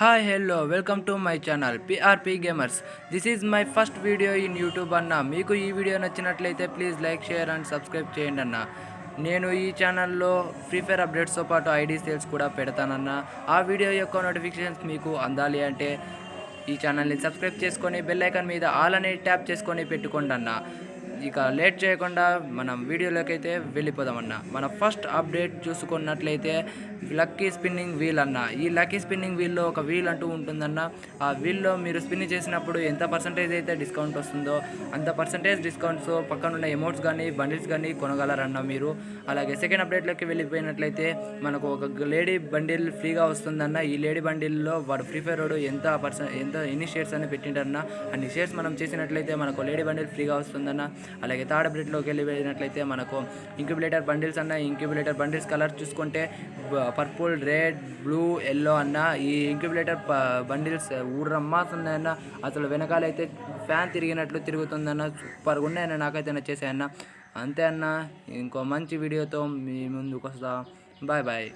Hi hello welcome to my channel PRP gamers this is my first video in YouTube అన్న. మీకు ఈ వీడియో నచ్చినట్లయితే please like share and subscribe చేయండి అన్న. నేను ఈ ఛానల్లో ఫ్రీ ఫైర్ అప్డేట్స్తో పాటు ఐడి సేల్స్ కూడా పెడతానన్న ఆ వీడియో యొక్క నోటిఫికేషన్స్ మీకు అందాలి అంటే ఈ ఛానల్ని సబ్స్క్రైబ్ చేసుకొని బెల్ ఐకాన్ మీద ఆల్ అనేది ట్యాప్ చేసుకొని పెట్టుకోండి అన్న. ఇక లేట్ చేయకుండా మనం వీడియోలోకి అయితే వెళ్ళిపోదామన్న. మన ఫస్ట్ అప్డేట్ చూసుకున్నట్లయితే లక్కీ స్పిన్నింగ్ వీల్ అన్న. ఈ లక్కీ స్పిన్నింగ్ వీల్లో ఒక వీల్ అంటూ ఉంటుందన్న. ఆ వీల్లో మీరు స్పిన్ చేసినప్పుడు ఎంత పర్సంటేజ్ అయితే డిస్కౌంట్ వస్తుందో అంత పర్సంటేజ్ డిస్కౌంట్స్ పక్కన ఉన్న కానీ బండిల్స్ కానీ కొనగలరన్న మీరు. అలాగే సెకండ్ అప్డేట్లోకి వెళ్ళిపోయినట్లయితే మనకు ఒక లేడీ బండిల్ ఫ్రీగా వస్తుందన్న. ఈ లేడీ బండిల్లో వాడు ఫ్రీ ఫైర్ వాడు ఎంత పర్సెంట్ ఎంత ఎన్ని షేర్స్ అని పెట్టింటారన్న అన్ని షేర్స్ మనం చేసినట్లయితే మనకు లేడీ బండిల్ ఫ్రీగా వస్తుందన్న. అలాగే థర్డ్ అప్డేట్లోకి వెళ్ళిపోయినట్లయితే మనకు ఇంక్యుబులేటర్ బండిల్స్ అన్న ఇంక్యుబులేటర్ బండిల్స్ కలర్ చూసుకుంటే పర్పుల్ రెడ్ బ్లూ ఎల్లో అన్న ఈ ఇంక్యుబులేటర్ బండిల్స్ ఊరమ్మాస్ ఉన్నాయన్న అసలు వెనకాలైతే ఫ్యాన్ తిరిగినట్లు తిరుగుతుందన్న సూపర్గా ఉన్నాయన్న నాకైతే చేసాయన్న అంతే అన్న ఇంకో మంచి వీడియోతో మీ ముందుకు వస్తా బాయ్ బాయ్.